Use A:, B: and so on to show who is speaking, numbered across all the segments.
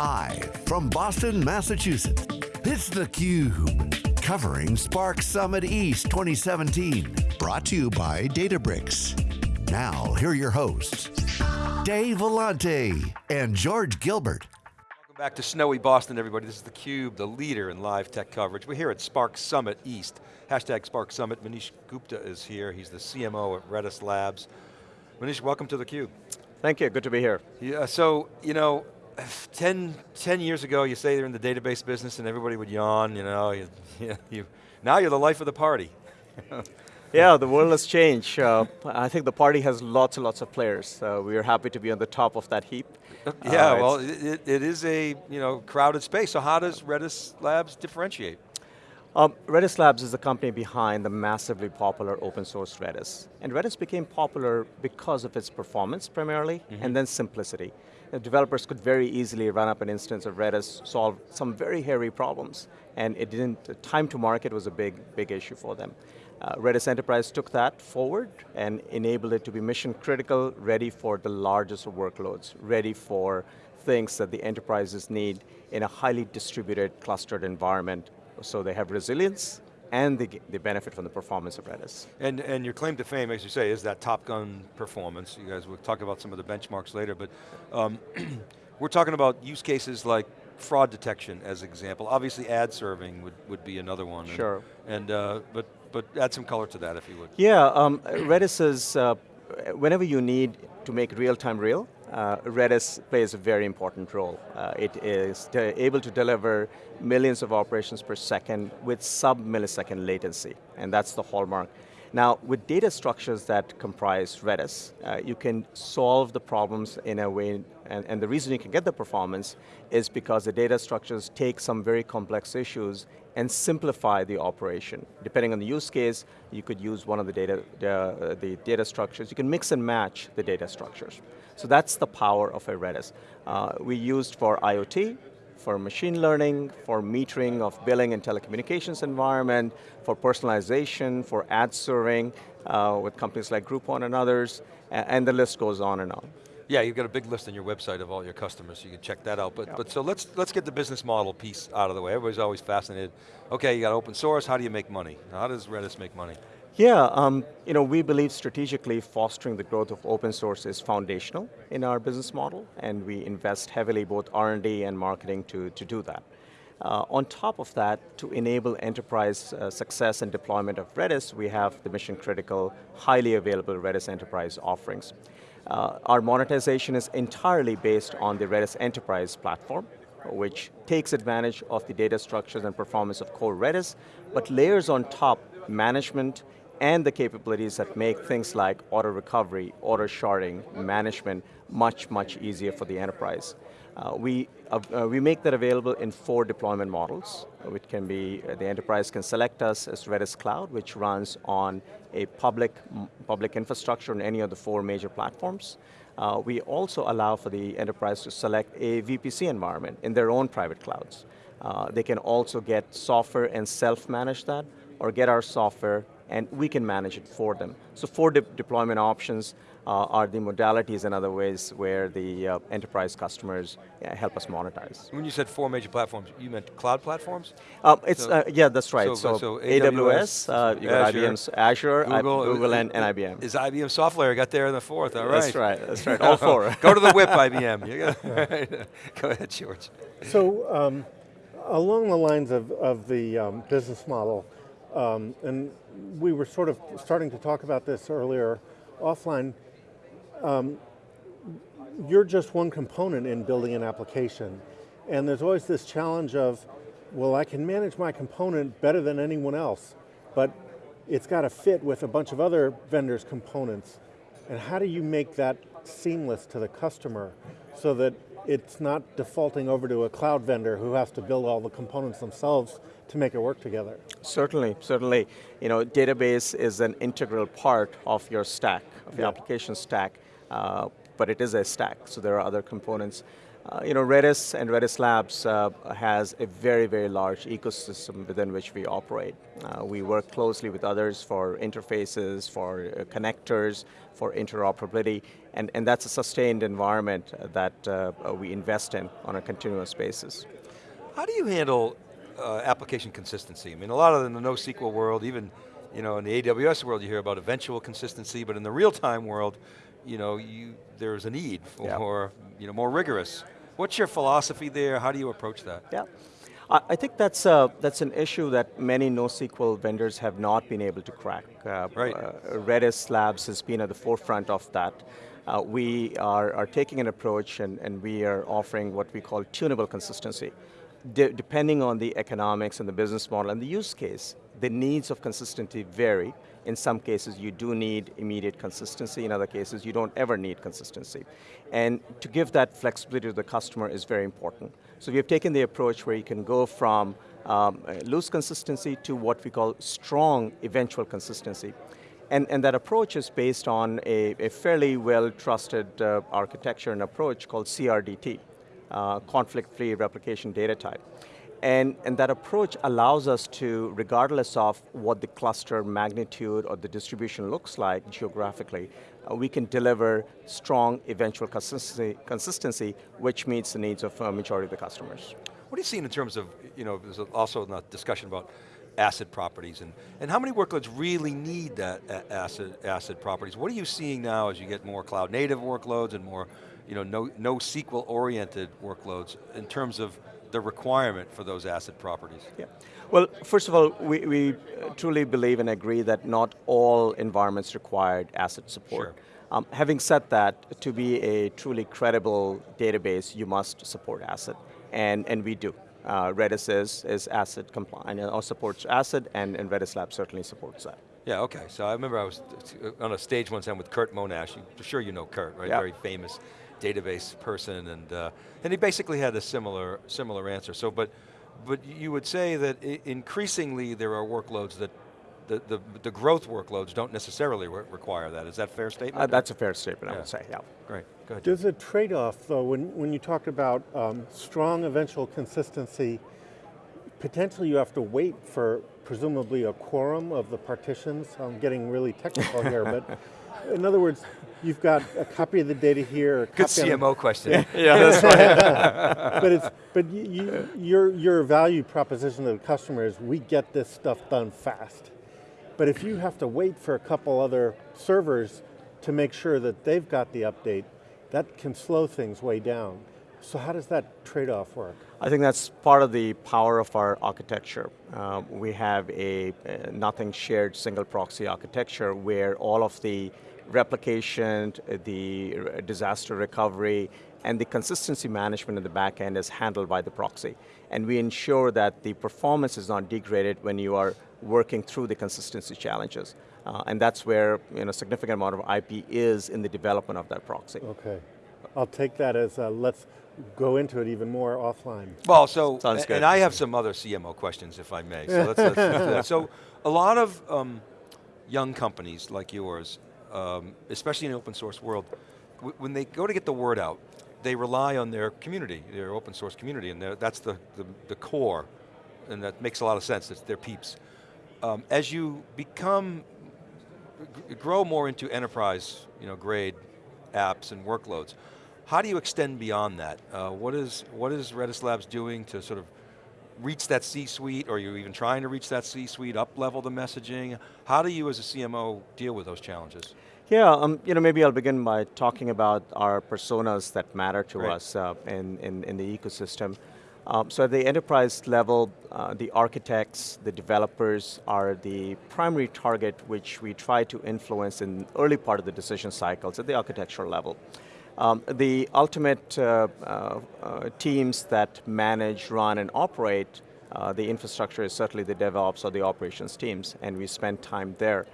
A: Live from Boston, Massachusetts, it's theCUBE. Covering Spark Summit East 2017. Brought to you by Databricks. Now, here are your hosts, Dave Vellante and George Gilbert.
B: Welcome back to snowy Boston, everybody. This is theCUBE, the leader in live tech coverage. We're here at Spark Summit East. Hashtag Spark Summit. Manish Gupta is here. He's the CMO at Redis Labs. Manish, welcome to theCUBE.
C: Thank you, good to be here.
B: Yeah, so, you know, 10, 10 years ago, you say they're in the database business and everybody would yawn, you know, you, you, you now you're the life of the party.
C: yeah, the world has changed. Uh, I think the party has lots and lots of players. Uh, we are happy to be on the top of that heap.
B: Yeah, uh, well, it, it is a you know crowded space. So how does Redis Labs differentiate?
C: Um, Redis Labs is the company behind the massively popular open source Redis. And Redis became popular because of its performance primarily, mm -hmm. and then simplicity. Developers could very easily run up an instance of Redis, solve some very hairy problems, and it didn't, time to market was a big, big issue for them. Uh, Redis Enterprise took that forward and enabled it to be mission critical, ready for the largest workloads, ready for things that the enterprises need in a highly distributed, clustered environment so they have resilience and they, they benefit from the performance of Redis.
B: And, and your claim to fame, as you say, is that Top Gun performance. You guys will talk about some of the benchmarks later, but um, we're talking about use cases like fraud detection as an example. Obviously ad serving would, would be another one.
C: Sure.
B: And, and uh, but, but add some color to that if you would.
C: Yeah, um, Redis is, uh, whenever you need to make real time real, uh, Redis plays a very important role. Uh, it is able to deliver millions of operations per second with sub-millisecond latency, and that's the hallmark. Now, with data structures that comprise Redis, uh, you can solve the problems in a way, and, and, the reason you can get the performance is because the data structures take some very complex issues and simplify the operation. Depending on the use case, you could use one of the data, uh, the data structures. You can mix and match the data structures. So that's the power of a Redis. Uh, we used for IoT, for machine learning, for metering of billing and telecommunications environment, for personalization, for ad serving uh, with companies like Groupon and others, and the list goes on and on.
B: Yeah, you've got a big list on your website of all your customers, so you can check that out. But, yep. but so let's, let's get the business model piece out of the way. Everybody's always fascinated. Okay, you got open source, how do you make money? How does Redis make money?
C: Yeah, um, you know, we believe strategically fostering the growth of open source is foundational in our business model, and we invest heavily both R&D and marketing to, to do that. Uh, on top of that, to enable enterprise uh, success and deployment of Redis, we have the mission critical, highly available Redis Enterprise offerings. Uh, our monetization is entirely based on the Redis Enterprise platform, which takes advantage of the data structures and performance of core Redis, but layers on top management and the capabilities that make things like auto recovery, auto sharding, management much, much easier for the enterprise. Uh, we, uh, uh, we make that available in four deployment models, which can be, uh, the enterprise can select us as Redis Cloud, which runs on a public, public infrastructure on any of the four major platforms. Uh, we also allow for the enterprise to select a VPC environment in their own private clouds. Uh, they can also get software and self-manage that, or get our software and we can manage it for them. So four de deployment options uh, are the modalities and other ways where the uh, enterprise customers uh, help us monetize.
B: When you said four major platforms, you meant cloud platforms?
C: Um, it's so, uh, Yeah, that's right. So, so, so AWS, AWS you got IBM's Azure, Google, Google and, and, IBM.
B: Is IBM SoftLayer got there in the fourth, all right.
C: That's right, that's right, all four.
B: Go to the whip, IBM. Go ahead, George.
D: So, um, along the lines of, of the um, business model, um, and we were sort of starting to talk about this earlier offline. Um, you're just one component in building an application. And there's always this challenge of, well, I can manage my component better than anyone else, but it's got to fit with a bunch of other vendors' components. And how do you make that seamless to the customer so that it's not defaulting over to a cloud vendor who has to build all the components themselves to make it work together.
C: Certainly, certainly. You know, database is an integral part of your stack, of your application stack, uh, but it is a stack, so there are other components. Uh, you know, Redis and Redis Labs uh, has a very, very large ecosystem within which we operate. Uh, we work closely with others for interfaces, for uh, connectors, for interoperability, And, and that's a sustained environment that uh, we invest in on a continuous basis.
B: How do you handle uh, application consistency? I mean, a lot of in the NoSQL world, even you know, in the AWS world, you hear about eventual consistency, but in the real-time world, you know, you, there's a need for you know, more rigorous. What's your philosophy there? How do you approach that?
C: Yeah. I think that's, uh, that's an issue that many NoSQL vendors have not been able to crack. Uh,
B: right.
C: Uh, Redis Labs has been at the forefront of that. Uh, we are, are taking an approach and, and we are offering what we call tunable consistency. De depending on the economics and the business model and the use case, the needs of consistency vary. In some cases, you do need immediate consistency. In other cases, you don't ever need consistency. And to give that flexibility to the customer is very important. So we have taken the approach where you can go from um, loose consistency to what we call strong eventual consistency. And, and that approach is based on a, a fairly well-trusted uh, architecture and approach called CRDT, uh, conflict-free replication data type. And, and that approach allows us to, regardless of what the cluster magnitude or the distribution looks like geographically, uh, we can deliver strong eventual consistency, consistency which meets the needs of a uh, majority of the customers.
B: What are you seeing in terms of, you know, there's also a discussion about ACID properties and, and how many workloads really need that ACID, ACID properties? What are you seeing now as you get more cloud native workloads and more you know, no, NoSQL oriented workloads in terms of the requirement for those ACID properties?
C: Yeah. Well, first of all, we, we truly believe and agree that not all environments require ACID support.
B: Sure.
C: Um, having said that, to be a truly credible database, you must support ACID, and, and we do. Uh, Redis is, is ACID compliant, or supports ACID, and, and Redis Lab certainly supports that.
B: Yeah, okay, so I remember I was on a stage one time with Curt Monash, I'm sure you know Curt, right? Very famous database person, and uh, and he basically had a similar similar answer. So, but but you would say that increasingly there are workloads that the, the, the growth workloads don't necessarily re require that. Is that fair statement?
C: Uh, that's a fair statement,
B: yeah.
C: I would say, yeah.
B: Great, go ahead.
D: There's a trade-off though, when, when you talk about um, strong eventual consistency, potentially you have to wait for presumably a quorum of the partitions. I'm getting really technical here, but in other words, you've got a copy of the data here.
B: Good CMO question.
C: Yeah, yeah that's right.
D: but it's but you, your your value proposition to the customer is we get this stuff done fast. But if you have to wait for a couple other servers to make sure that they've got the update, that can slow things way down. So how does that trade-off work?
C: I think that's part of the power of our architecture. Uh, we have a, a nothing shared single proxy architecture where all of the replication, the disaster recovery, and the consistency management in the back end is handled by the proxy. And we ensure that the performance is not degraded when you are working through the consistency challenges. Uh, and that's where you know, a significant amount of IP is in the development of that proxy.
D: Okay. I'll take that as uh, let's go into it even more offline.
B: Well, so, Sounds good. and I have some other CMO questions if I may. So, let's, let's, let's so a lot of um, young companies like yours um, especially in the open source world, when they go to get the word out, they rely on their community, their open source community, and that's the, the, the, core, and that makes a lot of sense, it's their peeps. Um, as you become, grow more into enterprise you know, grade apps and workloads, how do you extend beyond that? Uh, what, is, what is Redis Labs doing to sort of reach that C-suite, or you're even trying to reach that C-suite, up-level the messaging? How do you as a CMO deal with those challenges?
C: Yeah, um, you know, maybe I'll begin by talking about our personas that matter to
B: Great.
C: us uh, in, in, in, the ecosystem. Um, so at the enterprise level, uh, the architects, the developers are the primary target which we try to influence in early part of the decision cycles at the architectural level. Um, the ultimate uh, uh, uh, teams that manage, run, and operate uh, the infrastructure is certainly the DevOps or the operations teams, and we spend time there.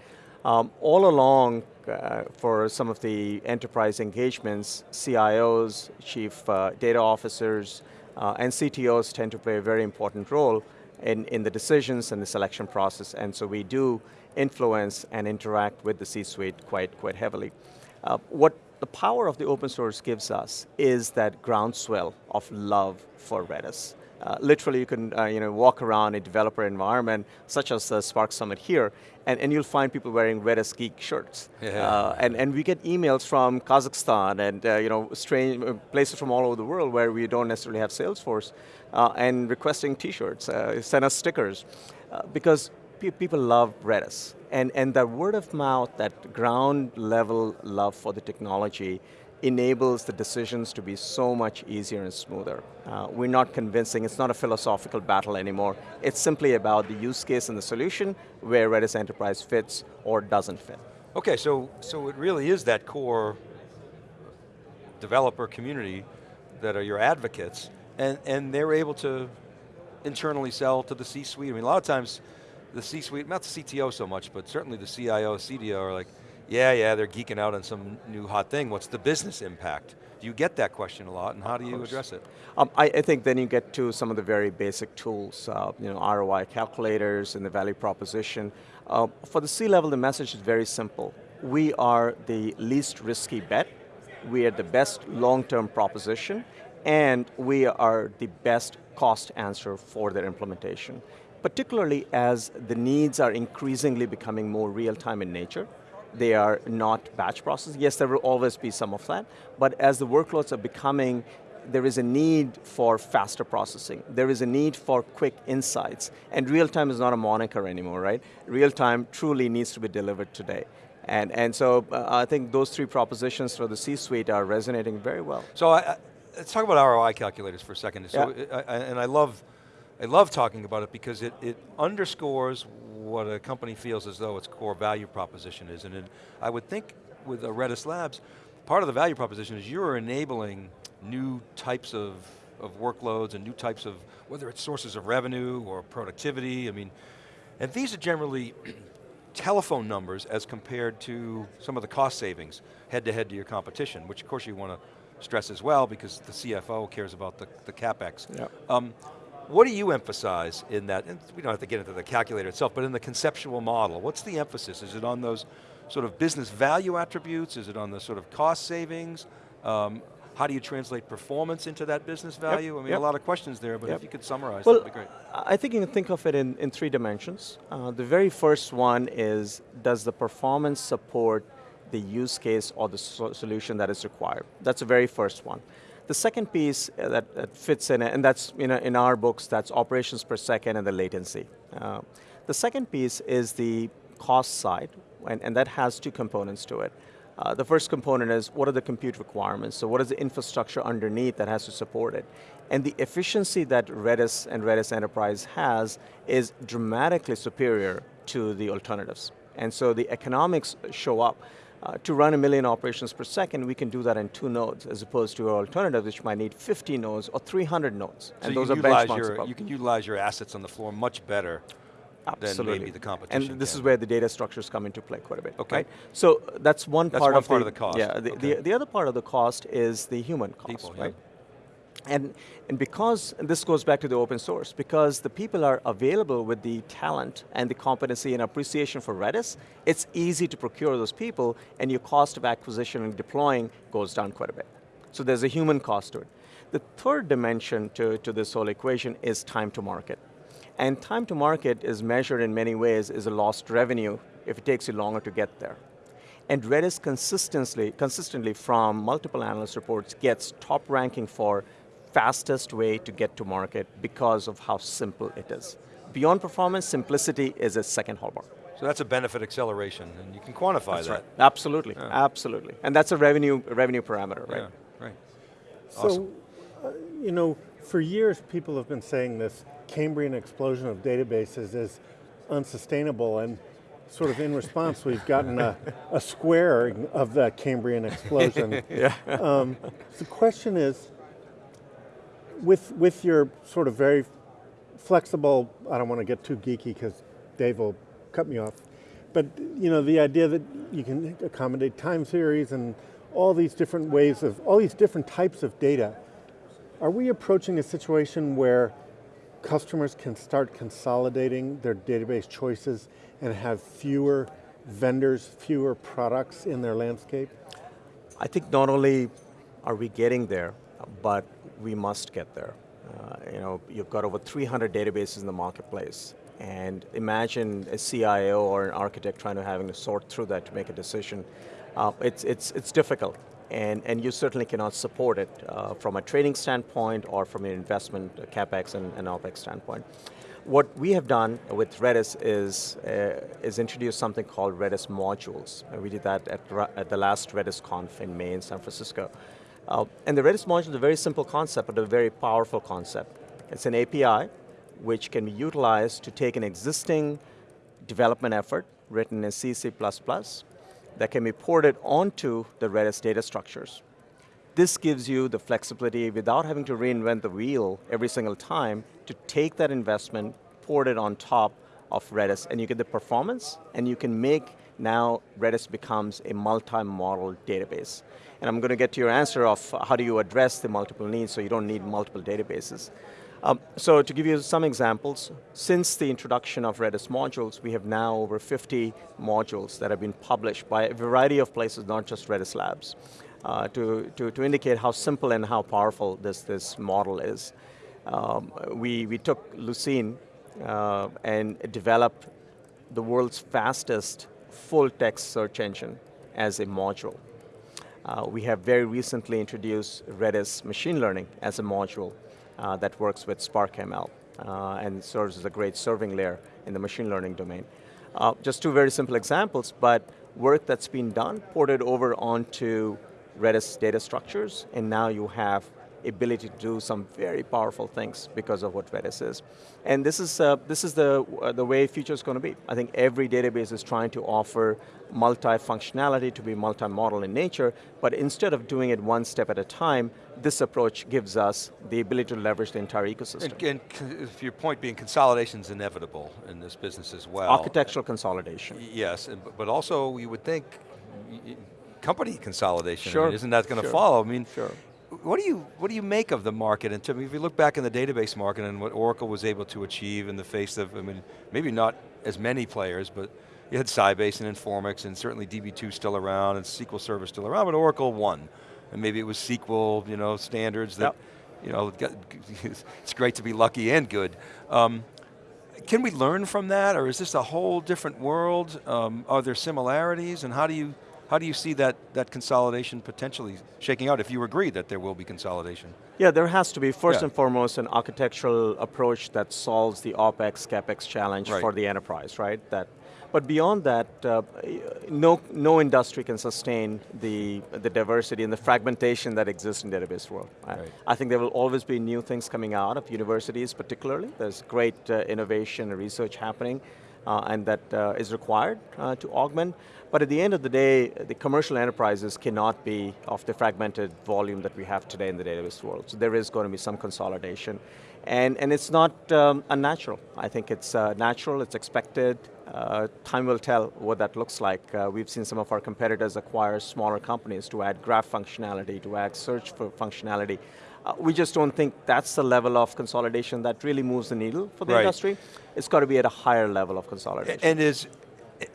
C: Um, all along, uh, for some of the enterprise engagements, CIOs, chief uh, data officers, and CTOs tend to play a very important role in, in the decisions and the selection process, and so we do influence and interact with the C-suite quite, quite heavily. Uh, what the power of the open source gives us is that groundswell of love for Redis. Uh, literally, you can uh, you know, walk around a developer environment, such as the Spark Summit here, and, and you'll find people wearing Redis Geek shirts.
B: Yeah.
C: Uh, and, and we get emails from Kazakhstan and uh, you know, strange uh, places from all over the world where we don't necessarily have sales force, uh, and requesting t-shirts, send us stickers. because pe people love Redis. And, and that word of mouth, that ground level love for the technology enables the decisions to be so much easier and smoother. Uh, we're not convincing, it's not a philosophical battle anymore. It's simply about the use case and the solution where Redis Enterprise fits or doesn't fit.
B: Okay, so, so it really is that core developer community that are your advocates, and, and they're able to internally sell to the C-suite. I mean, a lot of times, the C-suite, not the CTO so much, but certainly the CIO, CDO are like, yeah, yeah, they're geeking out on some new hot thing. What's the business impact? Do you get that question a lot, and how do you address it?
C: Um, I, I, think then you get to some of the very basic tools, uh, you know, ROI calculators and the value proposition. Uh, for the C-level, the message is very simple. We are the least risky bet, we are the best long-term proposition, and we are the best cost answer for their implementation. Particularly as the needs are increasingly becoming more real-time in nature, they are not batch processing. Yes, there will always be some of that, but as the workloads are becoming, there is a need for faster processing. There is a need for quick insights. And real time is not a moniker anymore, right? Real time truly needs to be delivered today. And, and so uh, I think those three propositions for the C-suite are resonating very well.
B: So I, I, let's talk about ROI calculators for a second. So,
C: yeah.
B: I, and I love, I love talking about it because it, it underscores what a company feels as though its core value proposition is. And it, I would think with Redis Labs, part of the value proposition is you're enabling new types of, of workloads and new types of, whether it's sources of revenue or productivity, I mean, and these are generally telephone numbers as compared to some of the cost savings head to head to your competition, which of course you want to stress as well because the CFO cares about the, the CapEx.
C: Yep.
B: Um, what do you emphasize in that, and we don't have to get into the calculator itself, but in the conceptual model, what's the emphasis? Is it on those sort of business value attributes? Is it on the sort of cost savings? Um, how do you translate performance into that business value?
C: Yep,
B: I mean,
C: yep.
B: a lot of questions there, but
C: yep.
B: if you could summarize,
C: well,
B: that'd be great.
C: I think you can think of it in, in three dimensions. Uh, the very first one is, does the performance support the use case or the so solution that is required? That's the very first one. The second piece uh, that, that, fits in, and that's you know, in our books, that's operations per second and the latency. Uh, the second piece is the cost side, and, and that has two components to it. Uh, the first component is what are the compute requirements? So what is the infrastructure underneath that has to support it? And the efficiency that Redis and Redis Enterprise has is dramatically superior to the alternatives. And so the economics show up. Uh, to run a million operations per second, we can do that in two nodes, as opposed to our alternative, which might need 50 nodes or 300 nodes.
B: So
C: and those are
B: benchmarks
C: your,
B: You can utilize your assets on the floor much better
C: Absolutely.
B: than maybe the competition
C: And this
B: can.
C: is where the data structures come into play quite a bit.
B: Okay.
C: Right? So that's one
B: that's
C: part
B: one
C: of
B: part
C: the,
B: of the cost.
C: Yeah, the,
B: okay.
C: the, the, other part of the cost is the human cost,
B: People,
C: right?
B: Yeah.
C: And, and because, and this goes back to the open source, because the people are available with the talent and the competency and appreciation for Redis, it's easy to procure those people and your cost of acquisition and deploying goes down quite a bit. So there's a human cost to it. The third dimension to, to this whole equation is time to market. And time to market is measured in many ways as a lost revenue if it takes you longer to get there. And Redis consistently, consistently from multiple analyst reports gets top ranking for fastest way to get to market because of how simple it is. Beyond performance, simplicity is a second hallmark.
B: So that's a benefit acceleration, and you can quantify
C: that's
B: that.
C: Right. Absolutely, yeah. absolutely. And that's a revenue, revenue parameter, right?
B: Yeah, right.
D: So,
B: awesome.
D: uh, you know, for years people have been saying this Cambrian explosion of databases is unsustainable, and sort of in response, we've gotten a, a square of that Cambrian explosion.
C: yeah.
D: Um, the question is, with, with your sort of very flexible, I don't want to get too geeky because Dave will cut me off, but you know, the idea that you can accommodate time series and all these different ways of, all these different types of data, are we approaching a situation where customers can start consolidating their database choices and have fewer vendors, fewer products in their landscape?
C: I think not only are we getting there, but we must get there. Uh, you know, you've got over 300 databases in the marketplace. And imagine a CIO or an architect trying to having to sort through that to make a decision. Uh, it's, it's, it's difficult, and, and you certainly cannot support it uh, from a trading standpoint or from an investment, uh, CapEx and, and OpEx standpoint. What we have done with Redis is, uh, is introduce something called Redis modules. We did that at, at the last Redis Conf in May in San Francisco. Uh, and the Redis module is a very simple concept, but a very powerful concept. It's an API which can be utilized to take an existing development effort written in C, C++ that can be ported onto the Redis data structures. This gives you the flexibility without having to reinvent the wheel every single time to take that investment, port it on top of Redis, and you get the performance, and you can make now Redis becomes a multi-model database. And I'm going to get to your answer of how do you address the multiple needs so you don't need multiple databases. Um, so to give you some examples, since the introduction of Redis modules, we have now over 50 modules that have been published by a variety of places, not just Redis Labs, uh, to, to, to indicate how simple and how powerful this, this model is. Um, we, we took Lucene uh, and developed the world's fastest full text search engine as a module. Uh, we have very recently introduced Redis machine learning as a module uh, that works with Spark ML uh, and serves as a great serving layer in the machine learning domain. Uh, just two very simple examples, but work that's been done, ported over onto Redis data structures, and now you have ability to do some very powerful things because of what Redis is. And this is, uh, this is the, uh, the way future is going to be. I think every database is trying to offer multi-functionality to be multi-model in nature, but instead of doing it one step at a time, this approach gives us the ability to leverage the entire ecosystem.
B: And, and your point being consolidation is inevitable in this business as well.
C: Architectural consolidation.
B: Yes, but also you would think company consolidation.
C: Sure.
B: I mean, isn't that going to
C: sure.
B: follow? I mean,
C: sure
B: what do you what do you make of the market? And if you look back in the database market and what Oracle was able to achieve in the face of, I mean, maybe not as many players, but you had Sybase and Informix and certainly DB2 still around and SQL Server still around, but Oracle won. And maybe it was SQL, you know, standards that, yep. you know, it's great to be lucky and good. Um, can we learn from that, or is this a whole different world? Um, are there similarities, and how do you how do you see that, that consolidation potentially shaking out if you agree that there will be consolidation?
C: Yeah, there has to be, first
B: yeah.
C: and foremost, an architectural approach that solves the OpEx, CapEx challenge
B: right.
C: for the enterprise, right? That, but beyond that, uh, no, no industry can sustain the, the diversity and the fragmentation that exists in the database world.
B: Right.
C: I think there will always be new things coming out of universities particularly. There's great uh, innovation and research happening and that uh, is required uh, to augment. But at the end of the day, the commercial enterprises cannot be of the fragmented volume that we have today in the database world. So there is going to be some consolidation. And, and it's not um, unnatural. I think it's uh, natural, it's expected. Uh, time will tell what that looks like. Uh, we've seen some of our competitors acquire smaller companies to add graph functionality, to add search for functionality. Uh, we just don't think that's the level of consolidation that really moves the needle for the
B: right.
C: industry. It's got to be at a higher level of consolidation.
B: And is,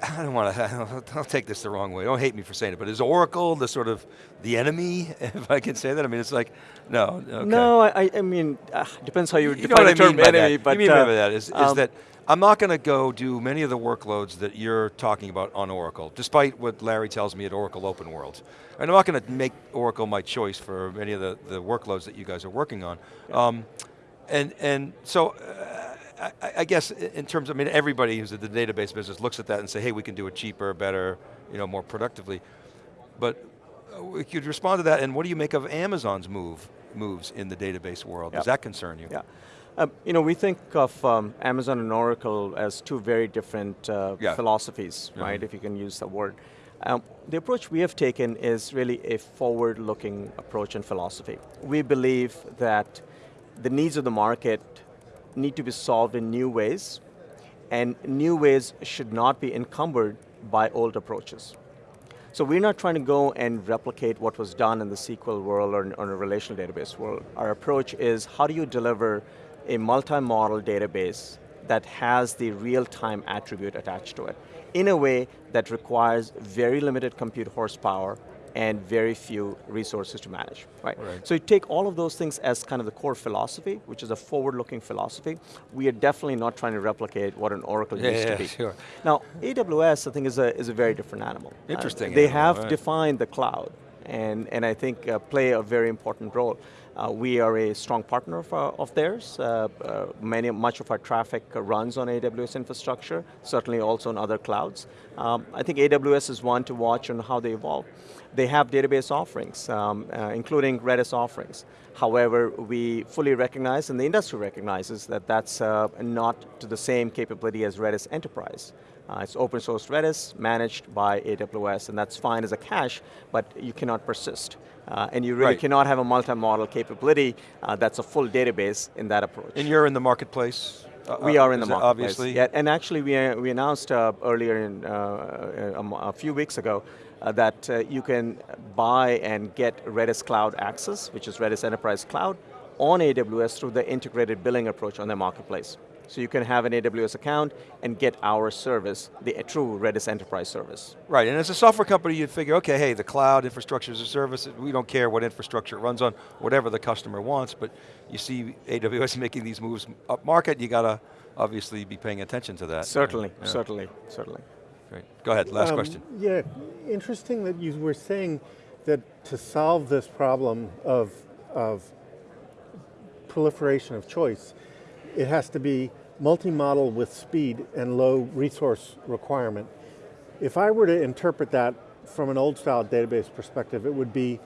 B: I don't want to, I'll take this the wrong way, don't hate me for saying it, but is Oracle the sort of, the enemy, if I can say that? I mean, it's like, no, okay.
C: No, I, I mean, uh, depends how you,
B: you
C: define the term
B: mean
C: enemy,
B: that.
C: but-
B: You mean
C: uh,
B: by that is, is
C: um,
B: that I'm not going to go do many of the workloads that you're talking about on Oracle, despite what Larry tells me at Oracle Open World. And I'm not going to make Oracle my choice for many of the, the workloads that you guys are working on. Um, and, and so, uh, I, I, guess in terms, of, I mean, everybody who's in the database business looks at that and say, hey, we can do it cheaper, better, you know, more productively. But uh, could respond to that, and what do you make of Amazon's move, moves in the database world? Does that concern you?
C: Yeah. Um, you know, we think of um, Amazon and Oracle as two very different uh,
B: yeah.
C: philosophies, right, mm -hmm. if you can use the word. Um, the approach we have taken is really a forward-looking approach and philosophy. We believe that the needs of the market need to be solved in new ways, and new ways should not be encumbered by old approaches. So we're not trying to go and replicate what was done in the SQL world or in, or in a relational database world. Our approach is how do you deliver a multi-model database that has the real-time attribute attached to it in a way that requires very limited compute horsepower and very few resources to manage, right?
B: Right.
C: So you take all of those things as kind of the core philosophy, which is a forward-looking philosophy. We are definitely not trying to replicate what an Oracle
B: Yeah,
C: used
B: yeah,
C: to be.
B: sure.
C: Now, AWS, I think, is a, is a very different animal. Uh,
B: Interesting
C: they
B: animal,
C: have
B: right.
C: defined the cloud, and, and I think uh, play a very important role. Uh, we are a strong partner of, uh, of theirs. Uh, uh, many, much of our traffic runs on AWS infrastructure, certainly also on other clouds. Um, I think AWS is one to watch on how they evolve. They have database offerings, um, uh, including Redis offerings. However, we fully recognize, and the industry recognizes, that that's not to the same capability as Redis Enterprise. Uh, it's open source Redis, managed by AWS, and that's fine as a cache, but you cannot persist. Uh, and you really
B: Right.
C: cannot have a multi-model capability uh, that's a full database in that approach.
B: And you're in the marketplace? uh,
C: We are in the marketplace.
B: Obviously.
C: Yeah, and actually we, uh, we announced uh, earlier in, uh, a, a few weeks ago that uh, you can buy and get Redis Cloud Access, which is Redis Enterprise Cloud, on AWS through the integrated billing approach on their marketplace. So you can have an AWS account and get our service, the true Redis Enterprise service.
B: Right, and as a software company, you'd figure, okay, hey, the cloud infrastructure is a service, we don't care what infrastructure it runs on, whatever the customer wants, but you see AWS making these moves up market, you got to obviously be paying attention to that.
C: Certainly,
B: Yeah,
C: certainly, certainly.
B: Great. Go ahead, last
D: Um,
B: question.
D: Yeah, interesting that you were saying that to solve this problem of, of proliferation of choice, it has to be multi-model with speed and low resource requirement. If I were to interpret that from an old style database perspective, it would be,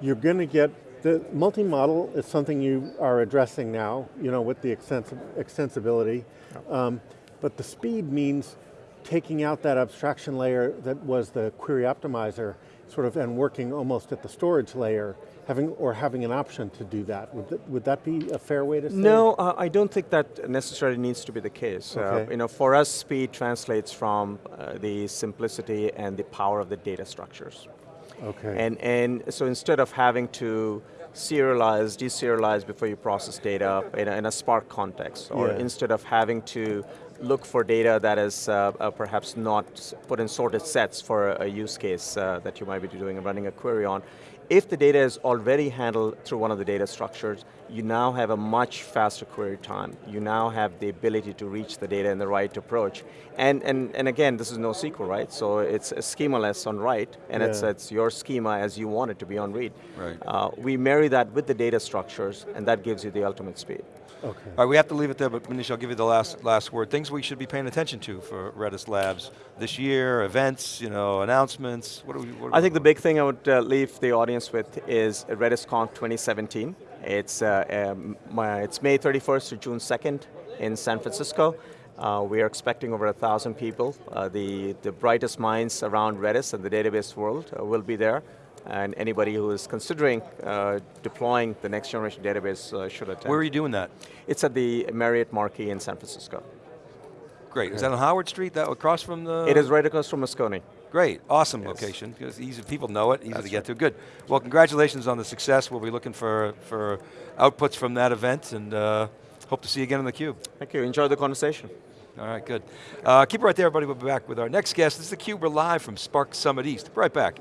D: you're going to get, the multi-model is something you are addressing now, you know, with the extensi extensibility. Um, but the speed means taking out that abstraction layer that was the query optimizer, sort of, and working almost at the storage layer, having, or having an option to do that. Would, that. would that be a fair way to say?
C: No, uh, I don't think that necessarily needs to be the case. Uh, you know, for us, speed translates from uh, the simplicity and the power of the data structures.
D: Okay.
C: And, and so instead of having to serialize, deserialize before you process data in a, in a Spark context, or
D: Yeah.
C: instead of having to look for data that is uh, uh, perhaps not put in sorted sets for a, a use case uh, that you might be doing and running a query on, if the data is already handled through one of the data structures, you now have a much faster query time. You now have the ability to reach the data in the right approach. And, and, and again, this is NoSQL, right? So it's a schemaless on write, and it's,
D: Yeah.
C: it's your schema as you want it to be on read.
B: Right.
C: Uh, we marry that with the data structures, and that gives you the ultimate speed.
D: Okay.
B: All right, we have to leave it there, but Manish, I'll give you the last, last word. Things we should be paying attention to for Redis Labs this year, events, you know, announcements, what do we, what
C: I
B: we-
C: think the big thing I would uh, leave the audience with is RedisConf 2017. It's, uh, um, my, it's May 31st to June 2nd in San Francisco. Uh, we are expecting over a thousand people. Uh, the, the brightest minds around Redis and the database world uh, will be there. And anybody who is considering uh, deploying the next generation database uh, should attend.
B: Where are you doing that?
C: It's at the Marriott Marquis in San Francisco.
B: Great, is that on Howard Street, that across from the?
C: It is right across from Moscone.
B: Great, awesome location, because easy, people know it, easy to get to, good. Well, congratulations on the success, we'll be looking for, for outputs from that event, and uh, hope to see you again on theCUBE.
C: Thank you, enjoy the conversation.
B: All right, good. Uh, keep it right there, everybody, we'll be back with our next guest. This is theCUBE, we're live from Spark Summit East. Be right back.